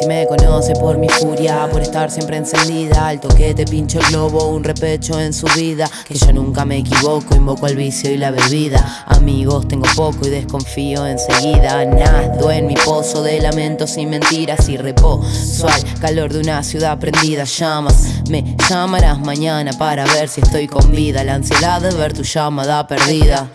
Si me conoce por mi furia, por estar siempre encendida Al toque te pincho el globo, un repecho en su vida Que yo nunca me equivoco, invoco al vicio y la bebida. Amigos tengo poco y desconfío enseguida Nado en mi pozo de lamentos y mentiras y reposo Al calor de una ciudad prendida llamas Me llamarás mañana para ver si estoy con vida. La ansiedad de ver tu llamada perdida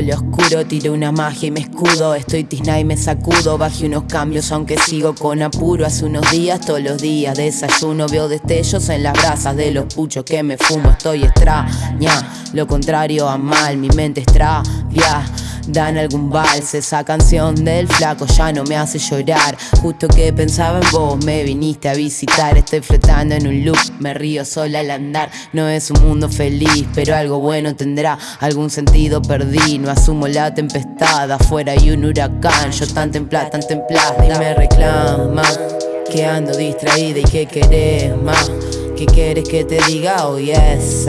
Lo oscuro, tiro una magia y me escudo. Estoy tizna y me sacudo, bajé unos cambios aunque sigo con apuro. Hace unos días, todos los días desayuno Veo destellos en las brasas de los puchos que me fumo. Estoy extraña, lo contrario a mal, mi mente extravia Dan algún vals, esa canción del flaco ya no me hace llorar. Justo que pensaba en vos, me viniste a visitar. Estoy flotando en un loop, me río sola al andar. No es un mundo feliz, pero algo bueno tendrá Algún sentido perdí, no asumo la tempestad Afuera hay un huracán, yo tan templada, tan templada Y me reclama que ando distraída y que querés más. ¿Qué quieres que te diga? Oh yes,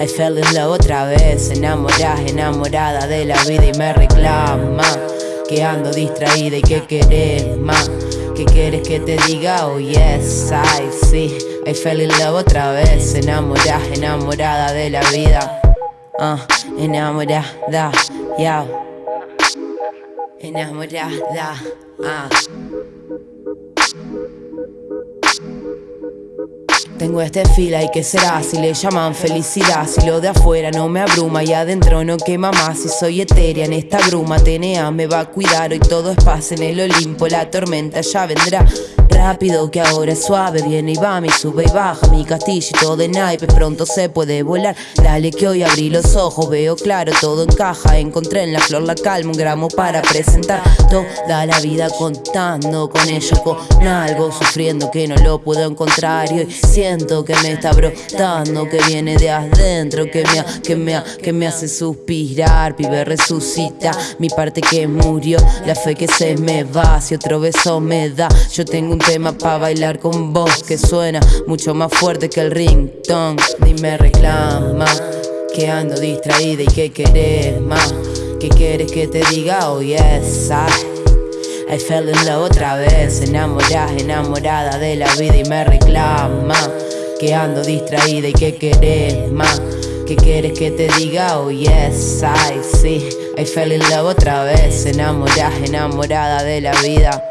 I fell in love otra vez, enamorada, enamorada de la vida y me reclama Que ando distraída y que querés más. ¿Qué quieres que te diga? Oh yes, I sí I fell in love otra vez, enamorada, enamorada de la vida. Uh, Enamorada, yeah Enamorada, ah Tengo este fila y qué será si le llaman felicidad Si lo de afuera no me abruma y adentro no quema más. Si soy etérea en esta bruma TNA me va a cuidar. Hoy todo es paz en el Olimpo La tormenta ya vendrá rápido que ahora es suave. Viene y va, mi sube y baja Mi castillito de naipe pronto se puede volar. Dale que hoy abrí los ojos, veo claro, todo encaja. Encontré en la flor la calma, un gramo para presentar. Toda la vida contando con ello, con algo Sufriendo que no lo puedo encontrar. Y hoy siento que me está brotando Que viene de adentro, que me, que me, que me hace suspirar. Pibe resucita, mi parte que murió. La fe que se me va, si otro beso me da. Yo tengo un tema pa' bailar con vos Que suena mucho más fuerte que el ringtone. Dime reclama que ando distraída y que querés más. ¿Qué quieres que te diga? Oh yes, I, I fell in love otra vez. Enamorada, enamorada de la vida y me reclama Que ando distraída y que querés más. ¿Qué quieres que te diga? Oh yes, I, sí I fell in love otra vez. Enamorada, enamorada de la vida